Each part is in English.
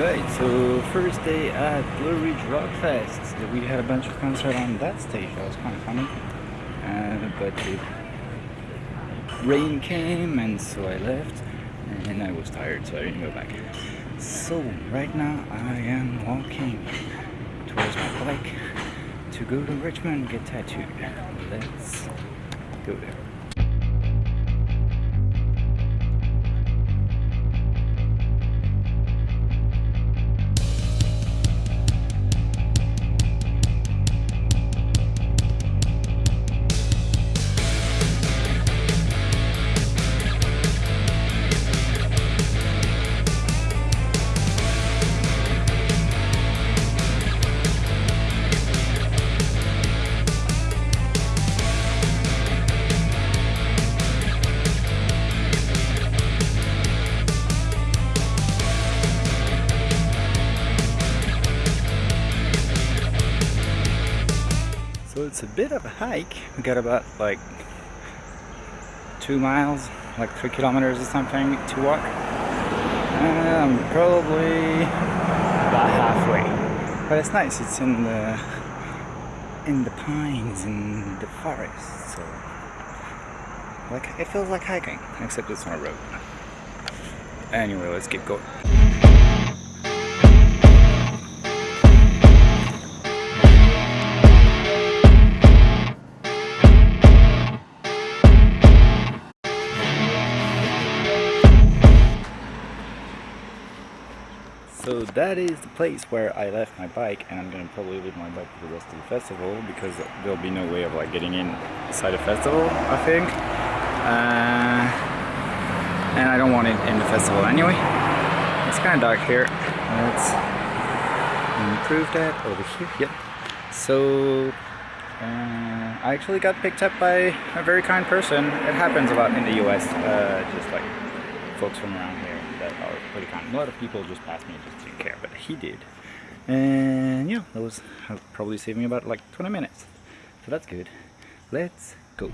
Right, so first day at Blue Ridge Rock Fest. We had a bunch of concerts on that stage. That was kind of funny. Uh, but the rain came and so I left and I was tired so I didn't go back. So right now I am walking towards my bike to go to Richmond get tattooed. Let's go there. It's a bit of a hike. We got about like two miles, like three kilometers or something to walk. And I'm probably about halfway. But it's nice, it's in the in the pines in the forest. So like it feels like hiking, except it's on a road. Anyway, let's keep going. So that is the place where I left my bike and I'm gonna probably leave my bike for the rest of the festival because there'll be no way of like getting inside the festival I think. Uh, and I don't want it in the festival anyway. It's kind of dark here. Let's improve that over here. Yep. So uh, I actually got picked up by a very kind person. It happens a lot in the US uh, just like folks from around here that are pretty kind. A lot of people just passed me and just didn't care, but he did. And yeah, that was probably me about like 20 minutes. So that's good. Let's go.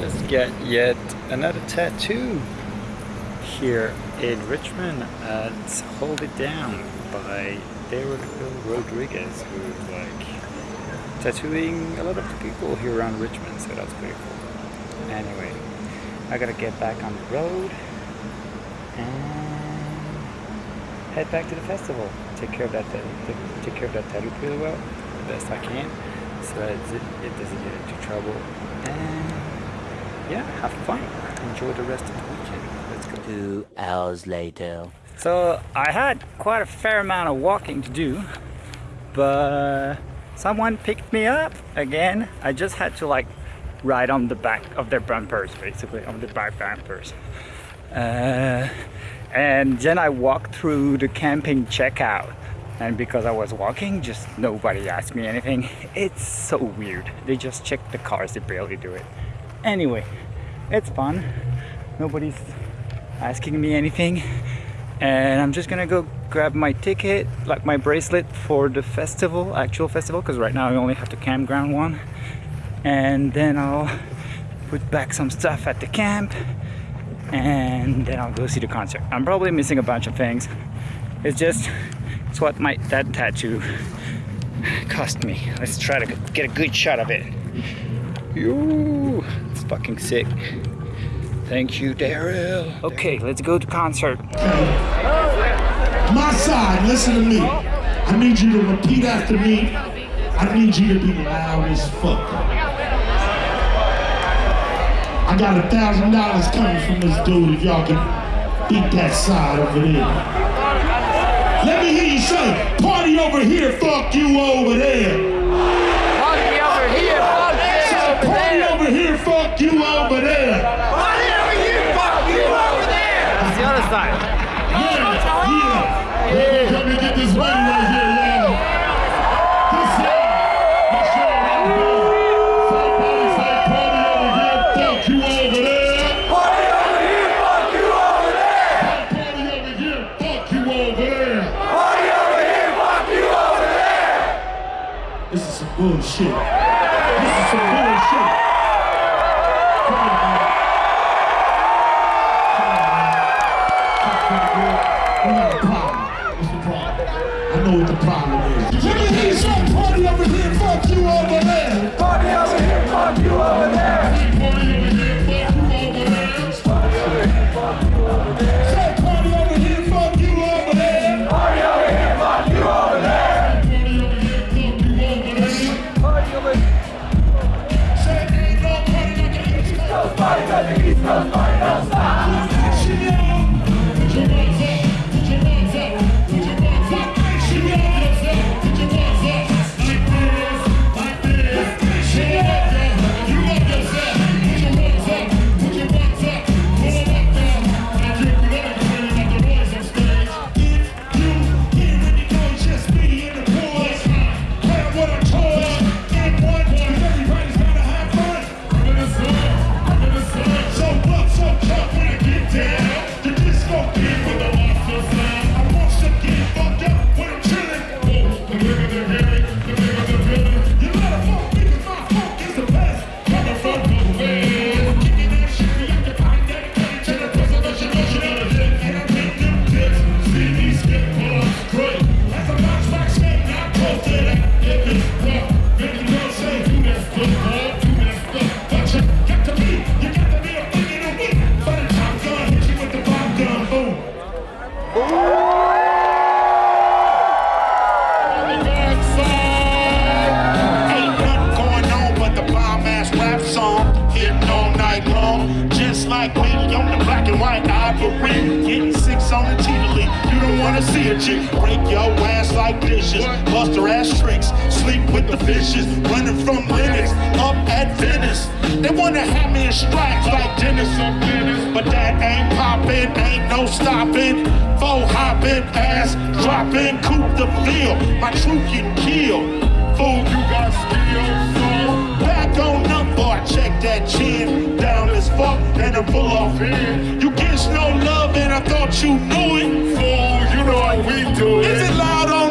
Just get yet another tattoo here in Richmond at Hold It Down by David Rodriguez, who's like tattooing a lot of people here around Richmond, so that's pretty cool. Anyway, I gotta get back on the road and head back to the festival. Take care of that, uh, take care of that tattoo pretty well, the best I can so that it doesn't get into trouble. And yeah, have fun. Enjoy the rest of the weekend. Let's go. Two hours later. So I had quite a fair amount of walking to do, but someone picked me up again. I just had to like ride on the back of their bumpers, basically, on the back bumpers. Uh, and then I walked through the camping checkout and because I was walking just nobody asked me anything it's so weird they just check the cars they barely do it anyway it's fun. Nobody's asking me anything. And I'm just gonna go grab my ticket like my bracelet for the festival actual festival because right now I only have the campground one. And then I'll put back some stuff at the camp and then I'll go see the concert. I'm probably missing a bunch of things. It's just it's what my that tattoo cost me. Let's try to get a good shot of it. Yo, it's fucking sick. Thank you, Daryl. Okay, let's go to concert. My side, listen to me. I need you to repeat after me. I need you to be loud as fuck. I got a thousand dollars coming from this dude if y'all can beat that side over there. Let me hear you say, party over here, fuck you over there. You over there. Party over here, fuck you over there. That's the other side. Yeah, yeah. Let me get this money right here, y'all. This side. Let's show everybody. Somebody say party over here, fuck you over there. Party over here, fuck you over there. Party over here, fuck you over there. Party over here, fuck you over there. This is some bullshit. This is some bullshit. Like the field. My truth get killed. Fool, you got skills, back on up, boy. Check that chin, down as fuck, and I'm full off in. You get no love, and I thought you knew it. Fool, you know how we do it. Is it loud on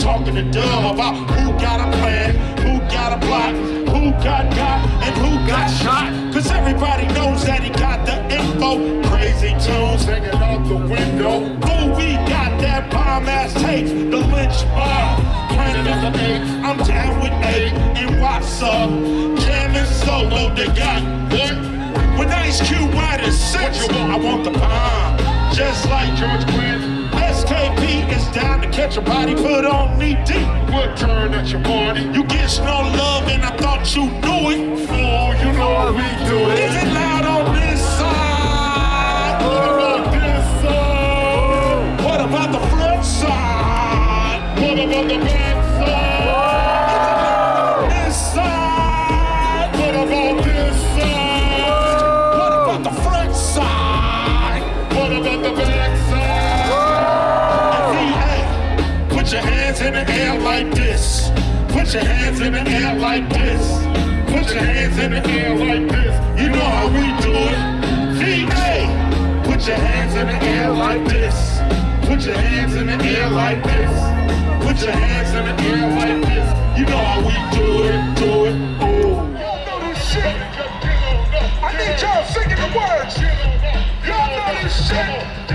talking to Dub about who got a plan, who got a plot, who got got, and who got shot. Cause everybody knows that he got the info. Crazy tunes hanging out the window. Fool, we got that bomb ass tape, the lynch mob. I'm down with eight, and what's up? Jamming solo, they got what? When Ice Cube write a six, I want the bomb. Just like George Quinn. Is down to catch a body put on knee deep. What turn at your party? You get no love and I thought you knew it. Fool, you know how we do it. Is it loud on this side? What about this side? What about the front side? What about the back like this. Put your hands in the air like this. Put your hands in the air like this. You know how we do it. VA, put your hands in the air like this. Put your hands in the air like this. Put your hands in the air like this. You know how we do it, do it. Oh. I need y'all singing the words. Y'all know this shit.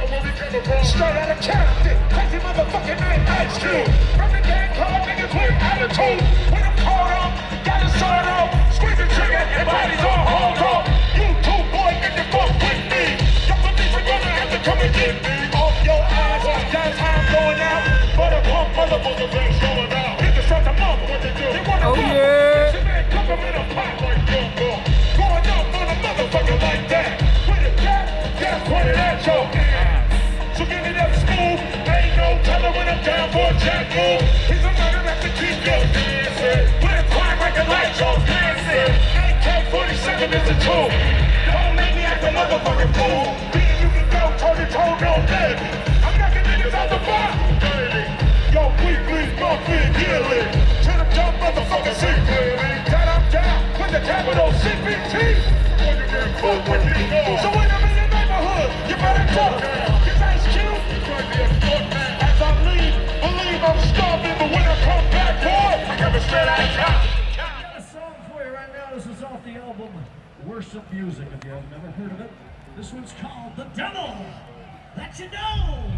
Straight out of Compton, crazy motherfucking name Ice Cube. From the gang called niggas with attitude. When I'm caught up, got a sword up, squeeze the trigger and bodies on hold up. You two boy, get the fuck with me. Don't gonna have to come and get me off your ass. That's how I'm going out. But a pump motherfucker ain't showing out. Hit the strut to mama, what they do? They wanna Oh, rock. yeah. Shit, man, cook 'em a pot like gumbo. Going up on a motherfucker like that. With a cat, that's pointed at your telling down for a jack move. He's a murder that to keep your dancing. With a crime like a light show dancing. AK-47 is the tool. Don't make me act a motherfucking fool. Me you can go toe to toe, no dead. I'm knocking niggas out the bar. Yo, weekly, monthly, yearly. To the dumb motherfucker, see clearly. That I'm down with the capital CPT. So when I'm neighborhood, you better duck. When I come back, boy, town. got a song for you right now. This is off the album Worship Music. If you have never heard of it, this one's called The Devil. Let you know.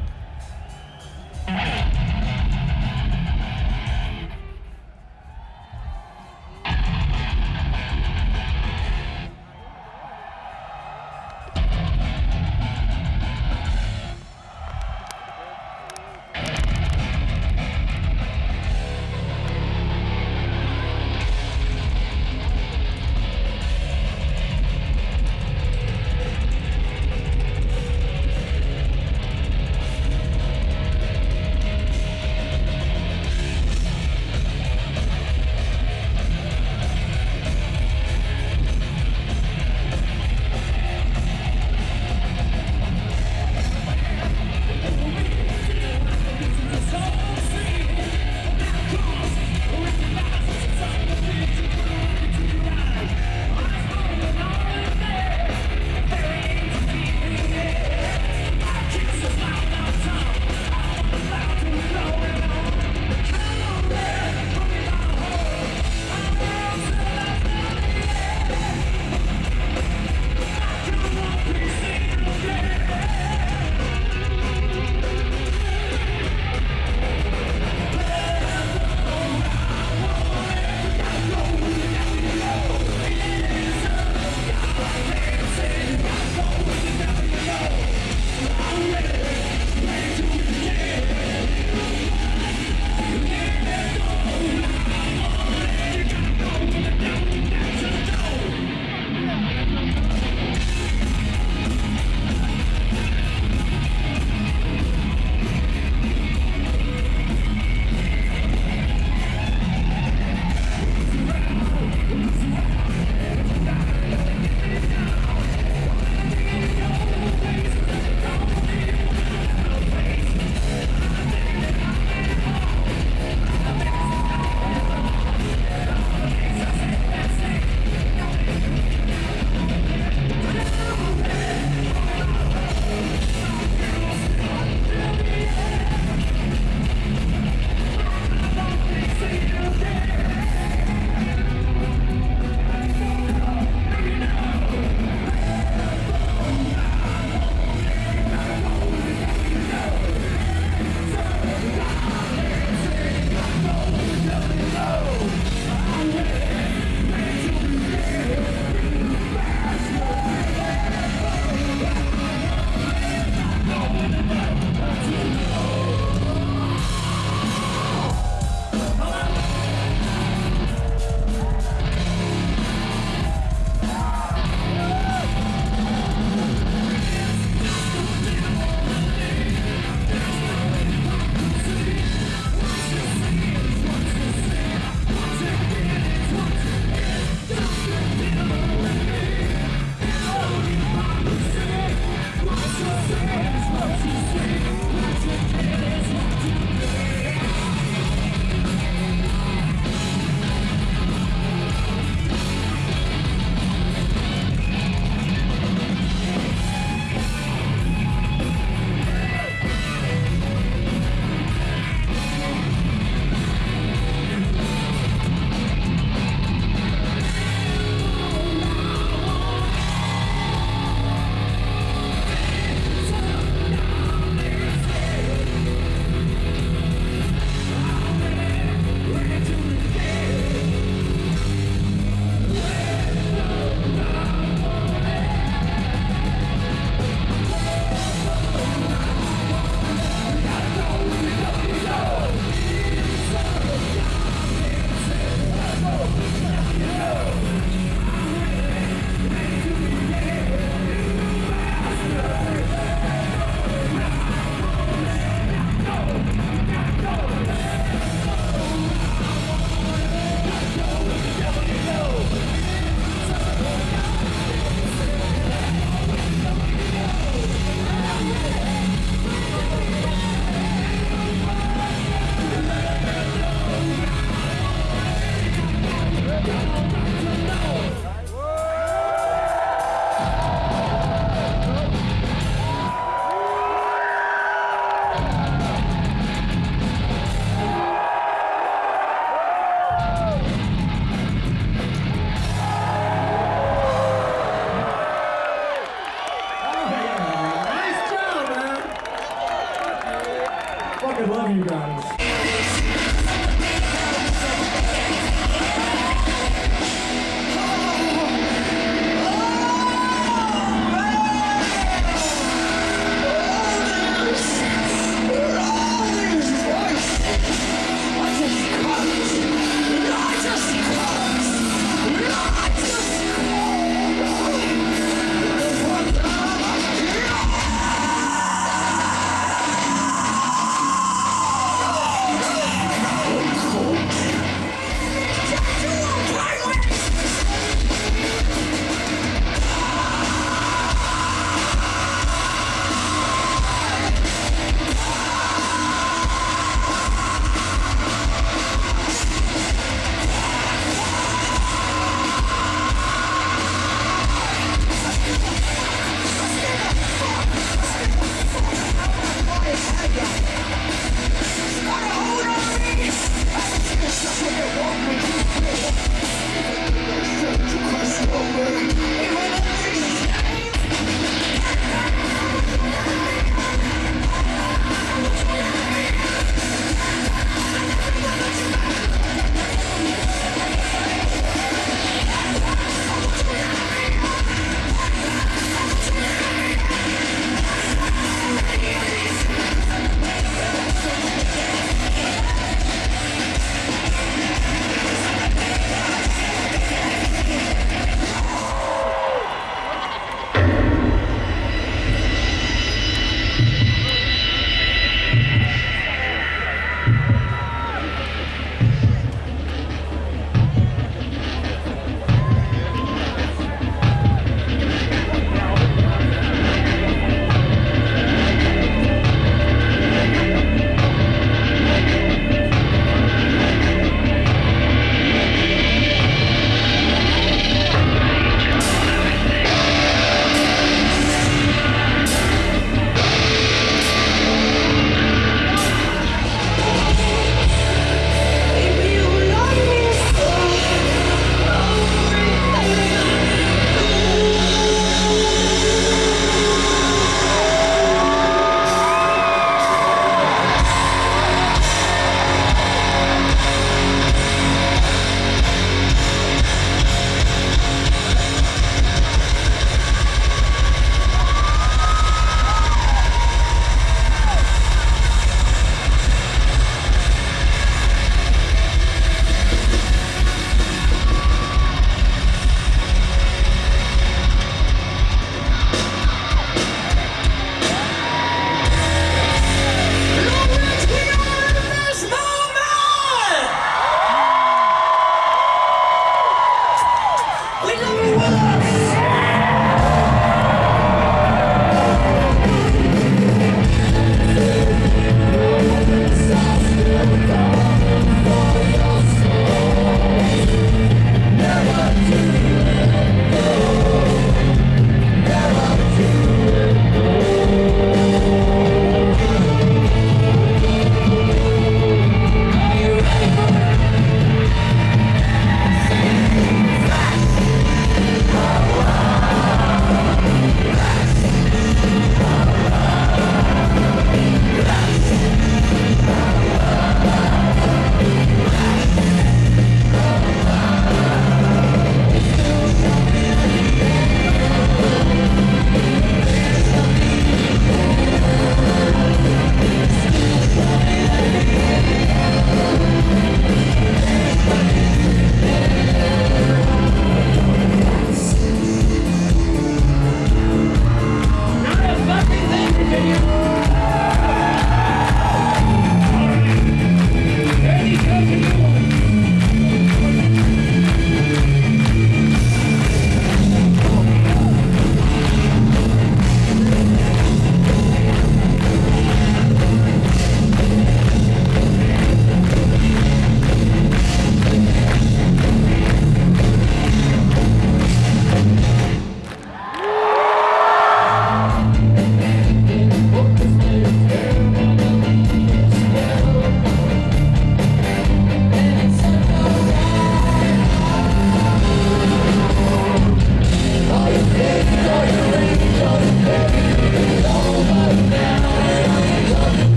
I love you guys.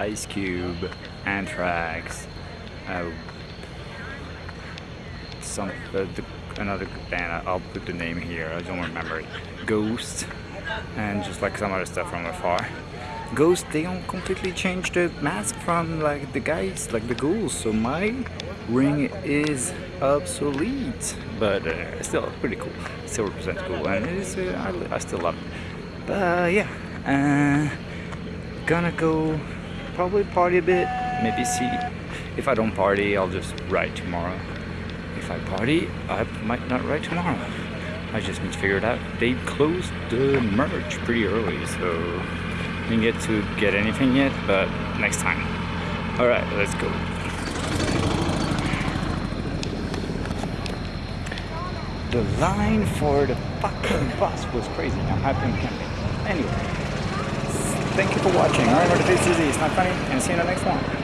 Ice Cube, Anthrax, uh, some uh, the, another band. I'll put the name here. I don't remember it. Ghost, and just like some other stuff from afar. Ghost, they don't completely change the mask from like the guys, like the ghouls. So my ring is obsolete, but uh, still pretty cool. Still represents cool, and it is. Uh, I, I still love it. But yeah, uh, gonna go probably party a bit. Maybe see if I don't party, I'll just write tomorrow. If I party, I might not write tomorrow. I just need to figure it out. They closed the merch pretty early, so didn't get to get anything yet, but next time. Alright, let's go. The line for the fucking bus was crazy. I'm happy I'm camping. Anyway, thank you for watching. Remember, the face is easy, not funny, and see you in the next one.